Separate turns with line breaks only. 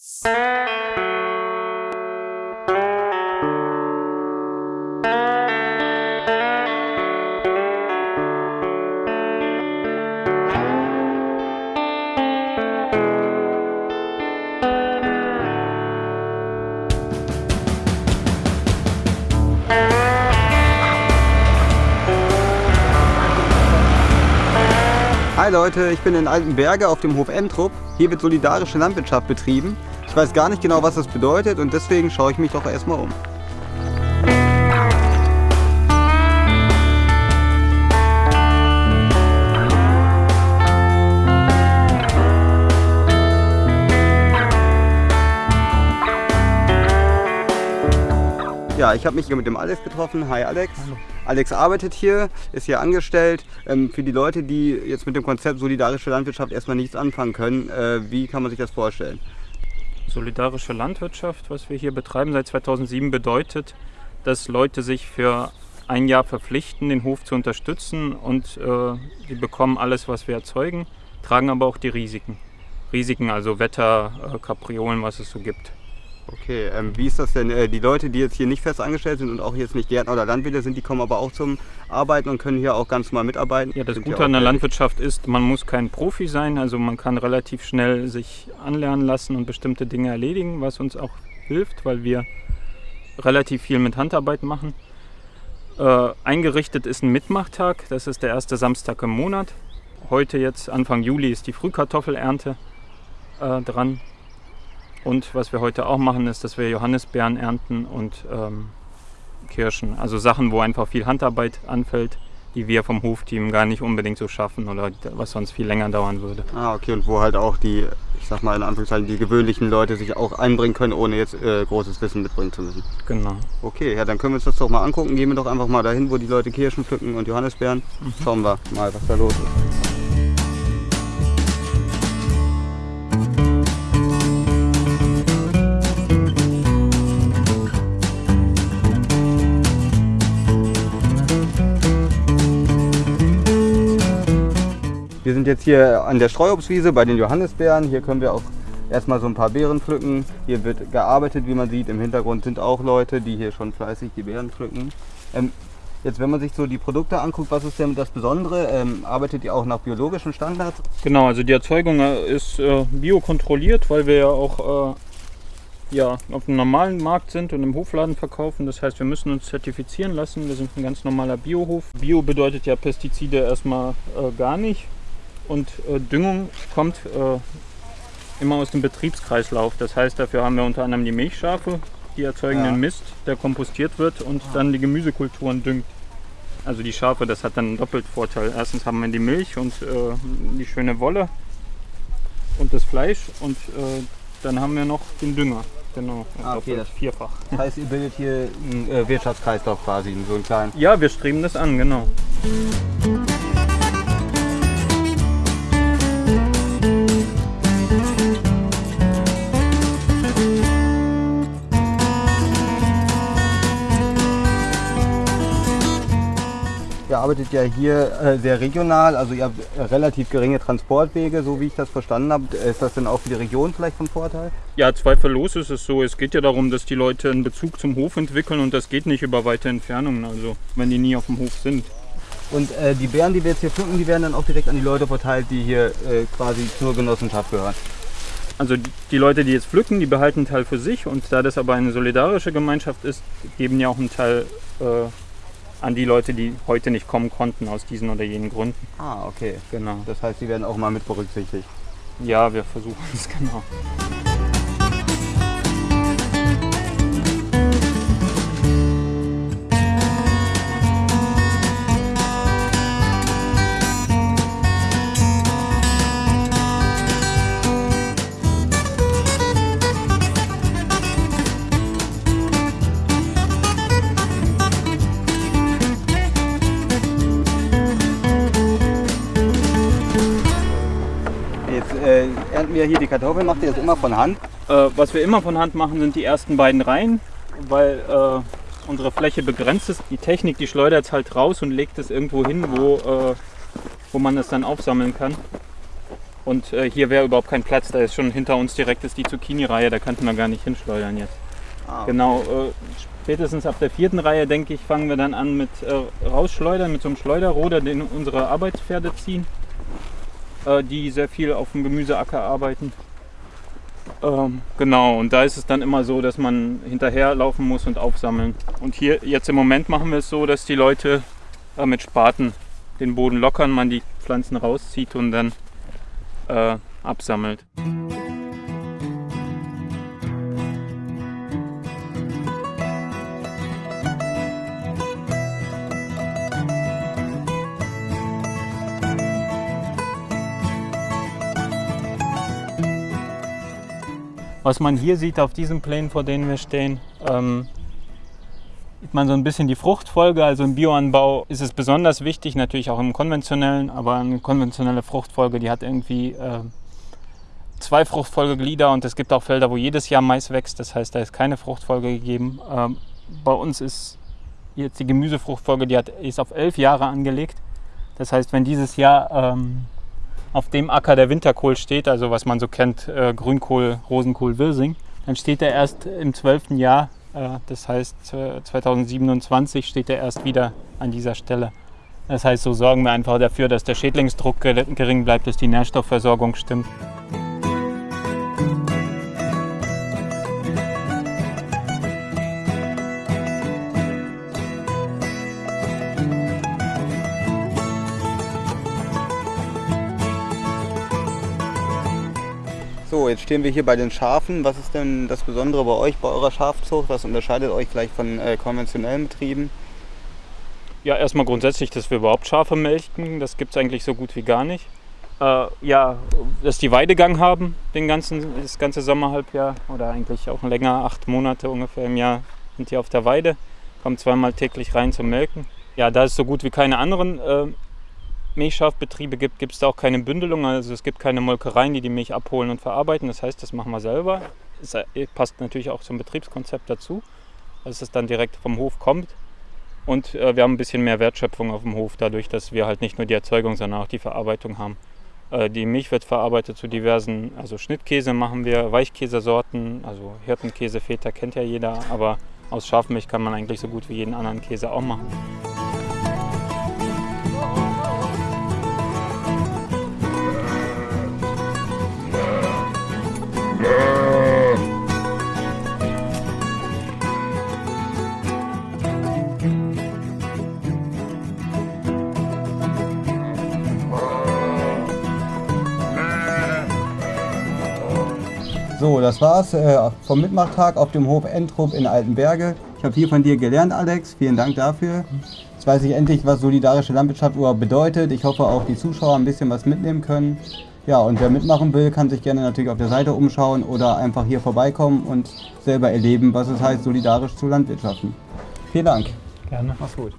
you Hi Leute, ich bin in Altenberge auf dem Hof Entrup. Hier wird solidarische Landwirtschaft betrieben. Ich weiß gar nicht genau, was das bedeutet und deswegen schaue ich mich doch erstmal um. Ja, ich habe mich hier mit dem Alex getroffen. Hi Alex.
Hallo.
Alex arbeitet hier, ist hier angestellt. Ähm, für die Leute, die jetzt mit dem Konzept solidarische Landwirtschaft erstmal nichts anfangen können, äh, wie kann man sich das vorstellen?
Solidarische Landwirtschaft, was wir hier betreiben seit 2007, bedeutet, dass Leute sich für ein Jahr verpflichten, den Hof zu unterstützen und äh, die bekommen alles, was wir erzeugen, tragen aber auch die Risiken. Risiken, also Wetter, äh, Kapriolen, was es so gibt.
Okay, ähm, wie ist das denn? Äh, die Leute, die jetzt hier nicht fest angestellt sind und auch jetzt nicht Gärtner oder Landwirte sind, die kommen aber auch zum Arbeiten und können hier auch ganz normal mitarbeiten?
Ja, das
Sind
Gute an der Landwirtschaft ist, man muss kein Profi sein, also man kann relativ schnell sich anlernen lassen und bestimmte Dinge erledigen, was uns auch hilft, weil wir relativ viel mit Handarbeit machen. Äh, eingerichtet ist ein Mitmachtag, das ist der erste Samstag im Monat. Heute jetzt, Anfang Juli, ist die Frühkartoffelernte äh, dran. Und was wir heute auch machen, ist, dass wir Johannisbeeren ernten und ähm, Kirschen. Also Sachen, wo einfach viel Handarbeit anfällt, die wir vom Hofteam gar nicht unbedingt so schaffen oder was sonst viel länger dauern würde.
Ah, okay, und wo halt auch die, ich sag mal in Anführungszeichen, die gewöhnlichen Leute sich auch einbringen können, ohne jetzt äh, großes Wissen mitbringen zu müssen.
Genau.
Okay, ja, dann können wir uns das doch mal angucken. Gehen wir doch einfach mal dahin, wo die Leute Kirschen pflücken und Johannisbeeren. Schauen wir mal, was da los ist. Wir sind jetzt hier an der Streuobstwiese bei den Johannisbeeren. Hier können wir auch erstmal so ein paar Beeren pflücken. Hier wird gearbeitet, wie man sieht. Im Hintergrund sind auch Leute, die hier schon fleißig die Beeren pflücken. Ähm, jetzt, wenn man sich so die Produkte anguckt, was ist denn das Besondere? Ähm, arbeitet ihr auch nach biologischen Standards?
Genau, also die Erzeugung äh, ist äh, biokontrolliert, weil wir ja auch äh, ja, auf dem normalen Markt sind und im Hofladen verkaufen. Das heißt, wir müssen uns zertifizieren lassen. Wir sind ein ganz normaler Biohof. Bio bedeutet ja Pestizide erstmal äh, gar nicht. Und äh, Düngung kommt äh, immer aus dem Betriebskreislauf. Das heißt, dafür haben wir unter anderem die Milchschafe, die erzeugen
Ja.
den Mist, der kompostiert wird und dann die Gemüsekulturen düngt. Also die Schafe, das hat dann einen doppelten Vorteil. Erstens haben wir die Milch und äh, die schöne Wolle und das Fleisch und äh, dann haben wir noch den Dünger. Genau,
Ah, okay, das-
vierfach.
Das heißt, ihr bildet hier einen äh, Wirtschaftskreislauf quasi, so einen kleinen.
Ja, wir streben das an, genau.
Arbeitet ja hier äh, sehr regional, also ihr habt äh, relativ geringe Transportwege, so wie ich das verstanden habe. Ist das denn auch für die Region vielleicht von Vorteil?
Ja, zweifellos ist es so. Es geht ja darum, dass die Leute einen Bezug zum Hof entwickeln und das geht nicht über weite Entfernungen, also wenn die nie auf dem Hof sind.
Und äh, die Beeren, die wir jetzt hier pflücken, die werden dann auch direkt an die Leute verteilt, die hier äh, quasi zur Genossenschaft gehören.
Also die- die Leute, die jetzt pflücken, die behalten einen Teil für sich und da das aber eine solidarische Gemeinschaft ist, geben ja auch einen Teil äh, an die Leute, die heute nicht kommen konnten aus diesen oder jenen Gründen.
Ah, okay.
Genau.
Das heißt, die werden auch mal mit berücksichtigt.
Ja, wir versuchen es genau.
Wir hier die Kartoffeln. Macht ihr das immer von Hand?
Äh, was wir immer von Hand machen, sind die ersten beiden Reihen, weil äh, unsere Fläche begrenzt ist. Die Technik, die schleudert es halt raus und legt es irgendwo hin, wo, äh, wo man es dann aufsammeln kann. Und äh, hier wäre überhaupt kein Platz, da ist schon hinter uns direkt ist die Zucchini-Reihe, da könnten wir gar nicht hinschleudern jetzt.
Ah,
Genau, äh, spätestens ab der vierten Reihe, denke ich, fangen wir dann an mit äh, Rausschleudern, mit so einem Schleuderroder, den unsere Arbeitspferde ziehen, äh, die sehr viel auf dem Gemüseacker arbeiten. Ähm, genau, und da ist es dann immer so, dass man hinterherlaufen muss und aufsammeln. Und hier jetzt im Moment machen wir es so, dass die Leute äh, mit Spaten den Boden lockern, man die Pflanzen rauszieht und dann äh, absammelt. Was man hier sieht auf diesen Plänen, vor denen wir stehen, ähm, sieht man so ein bisschen die Fruchtfolge. Also im Bioanbau ist es besonders wichtig, natürlich auch im konventionellen, aber eine konventionelle Fruchtfolge, die hat irgendwie äh, zwei Fruchtfolgeglieder und es gibt auch Felder, wo jedes Jahr Mais wächst. Das heißt, da ist keine Fruchtfolge gegeben. Ähm, bei uns ist jetzt die Gemüsefruchtfolge, die hat, ist auf elf Jahre angelegt. Das heißt, wenn dieses Jahr ähm, auf dem Acker der Winterkohl steht, also was man so kennt, äh, Grünkohl, Rosenkohl, Wirsing, dann steht er erst im zwölften Jahr, äh, das heißt äh, 2027 steht er erst wieder an dieser Stelle. Das heißt, so sorgen wir einfach dafür, dass der Schädlingsdruck ge- gering bleibt, dass die Nährstoffversorgung stimmt.
So, jetzt stehen wir hier bei den Schafen. Was ist denn das Besondere bei euch, bei eurer Schafzucht? Was unterscheidet euch vielleicht von äh, konventionellen Betrieben?
Ja, erstmal grundsätzlich, dass wir überhaupt Schafe melken, das gibt es eigentlich so gut wie gar nicht. Äh, ja, dass die Weidegang haben, den ganzen, das ganze Sommerhalbjahr oder eigentlich auch länger, acht Monate ungefähr im Jahr sind die auf der Weide, kommen zweimal täglich rein zum Melken. Ja, da es so gut wie keine anderen äh, Milchschafbetriebe gibt, gibt es da auch keine Bündelung, also es gibt keine Molkereien, die die Milch abholen und verarbeiten. Das heißt, das machen wir selber. Es äh, passt natürlich auch zum Betriebskonzept dazu, dass es dann direkt vom Hof kommt. Und äh, wir haben ein bisschen mehr Wertschöpfung auf dem Hof, dadurch, dass wir halt nicht nur die Erzeugung, sondern auch die Verarbeitung haben. Äh, die Milch wird verarbeitet zu diversen, also Schnittkäse machen wir, Weichkäsesorten, also Hirtenkäse, Feta kennt ja jeder, aber aus Schafmilch kann man eigentlich so gut wie jeden anderen Käse auch machen.
So, das war's äh, vom Mitmachtag auf dem Hof Entrup in Altenberge. Ich habe viel von dir gelernt, Alex. Vielen Dank dafür. Jetzt weiß ich endlich, was solidarische Landwirtschaft überhaupt bedeutet. Ich hoffe auch die Zuschauer ein bisschen was mitnehmen können. Ja, und wer mitmachen will, kann sich gerne natürlich auf der Seite umschauen oder einfach hier vorbeikommen und selber erleben, was es heißt, solidarisch zu landwirtschaften. Vielen Dank.
Gerne.
Mach's gut.